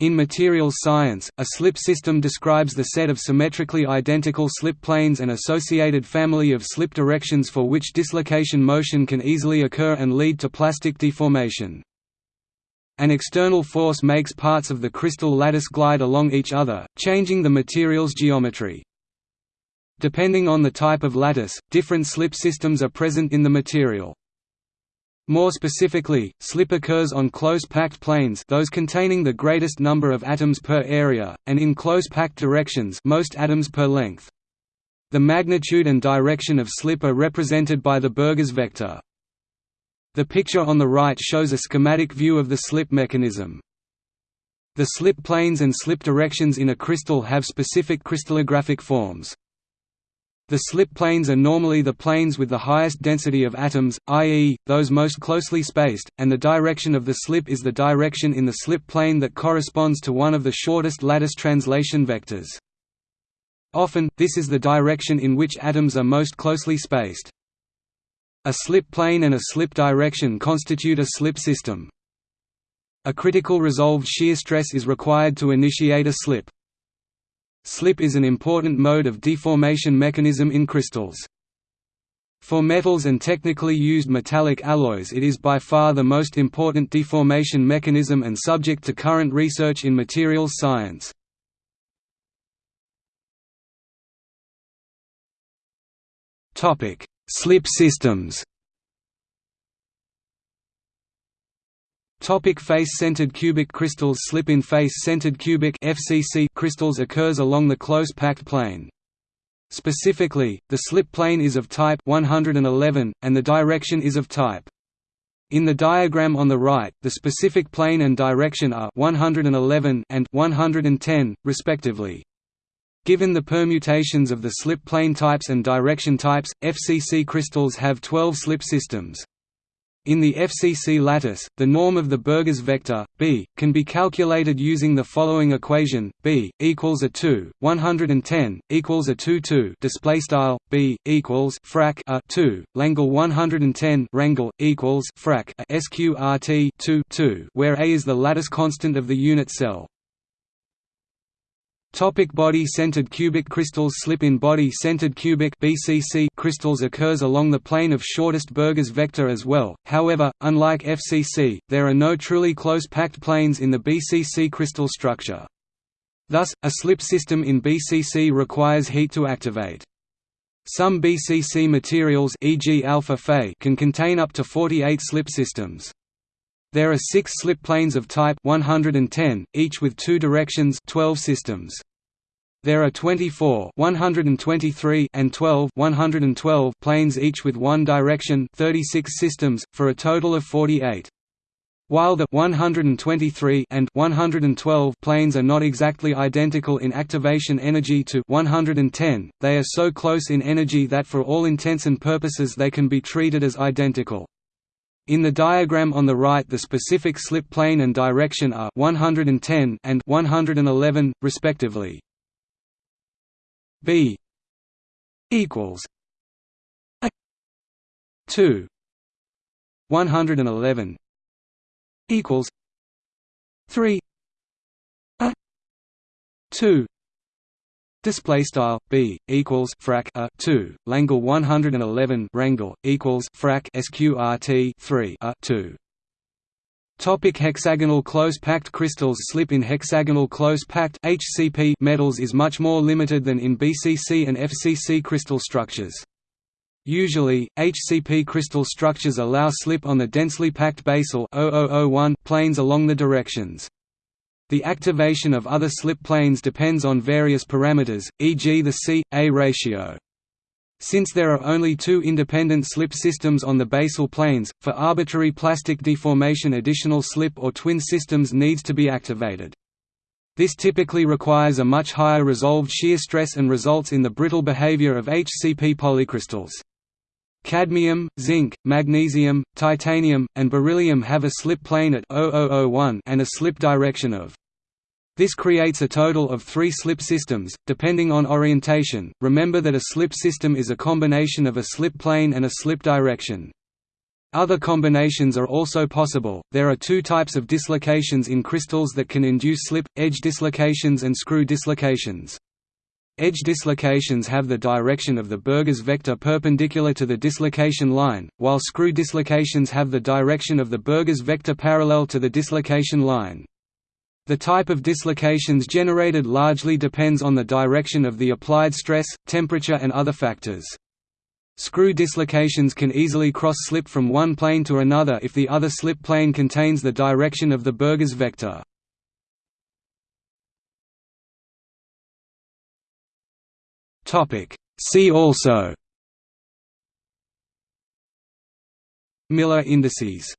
In materials science, a slip system describes the set of symmetrically identical slip planes and associated family of slip directions for which dislocation motion can easily occur and lead to plastic deformation. An external force makes parts of the crystal lattice glide along each other, changing the material's geometry. Depending on the type of lattice, different slip systems are present in the material. More specifically, slip occurs on close-packed planes those containing the greatest number of atoms per area, and in close-packed directions most atoms per length. The magnitude and direction of slip are represented by the Burgers vector. The picture on the right shows a schematic view of the slip mechanism. The slip planes and slip directions in a crystal have specific crystallographic forms. The slip planes are normally the planes with the highest density of atoms, i.e., those most closely spaced, and the direction of the slip is the direction in the slip plane that corresponds to one of the shortest lattice translation vectors. Often, this is the direction in which atoms are most closely spaced. A slip plane and a slip direction constitute a slip system. A critical resolved shear stress is required to initiate a slip. Slip is an important mode of deformation mechanism in crystals. For metals and technically used metallic alloys it is by far the most important deformation mechanism and subject to current research in materials science. Slip systems Topic face-centered cubic crystals Slip in face-centered cubic FCC crystals occurs along the close-packed plane. Specifically, the slip plane is of type 111, and the direction is of type. In the diagram on the right, the specific plane and direction are 111 and 110, respectively. Given the permutations of the slip plane types and direction types, FCC crystals have 12 slip systems. In the FCC lattice, the norm of the Burgers vector, b, can be calculated using the following equation: b equals a 2, 110 equals a 2 2. Display style b equals frac a 2, Langle 110 rangle equals frac a sqrt 2 2, where a is the lattice constant of the unit cell. Topic body-centered cubic crystals Slip in body-centered cubic BCC crystals occurs along the plane of shortest Burgers vector as well, however, unlike FCC, there are no truly close-packed planes in the BCC crystal structure. Thus, a slip system in BCC requires heat to activate. Some BCC materials e.g. alpha Fe can contain up to 48 slip systems. There are six slip planes of type 110, each with two directions 12 systems. There are 24 123 and 12 112 planes each with one direction 36 systems, for a total of 48. While the 123 and 112 planes are not exactly identical in activation energy to 110, they are so close in energy that for all intents and purposes they can be treated as identical. In the diagram on the right the specific slip plane and direction are 110 and 111, respectively. B equals a 2 111 equals 3 a 2 Display style b equals frac a two Langle 111 rangle equals frac sqrt three a two. Topic hexagonal close-packed crystals Slip in hexagonal close-packed metals is much more limited than in BCC and FCC crystal structures. Usually, HCP crystal structures allow slip on the densely packed basal planes along the directions. The activation of other slip planes depends on various parameters, e.g. the C-A ratio. Since there are only two independent slip systems on the basal planes, for arbitrary plastic deformation additional slip or twin systems needs to be activated. This typically requires a much higher resolved shear stress and results in the brittle behavior of HCP polycrystals. Cadmium, zinc, magnesium, titanium, and beryllium have a slip plane at 0001 and a slip direction of. This creates a total of three slip systems, depending on orientation. Remember that a slip system is a combination of a slip plane and a slip direction. Other combinations are also possible. There are two types of dislocations in crystals that can induce slip edge dislocations and screw dislocations. Edge dislocations have the direction of the Burgers vector perpendicular to the dislocation line, while screw dislocations have the direction of the Burgers vector parallel to the dislocation line. The type of dislocations generated largely depends on the direction of the applied stress, temperature and other factors. Screw dislocations can easily cross-slip from one plane to another if the other slip plane contains the direction of the Burgers vector. See also Miller indices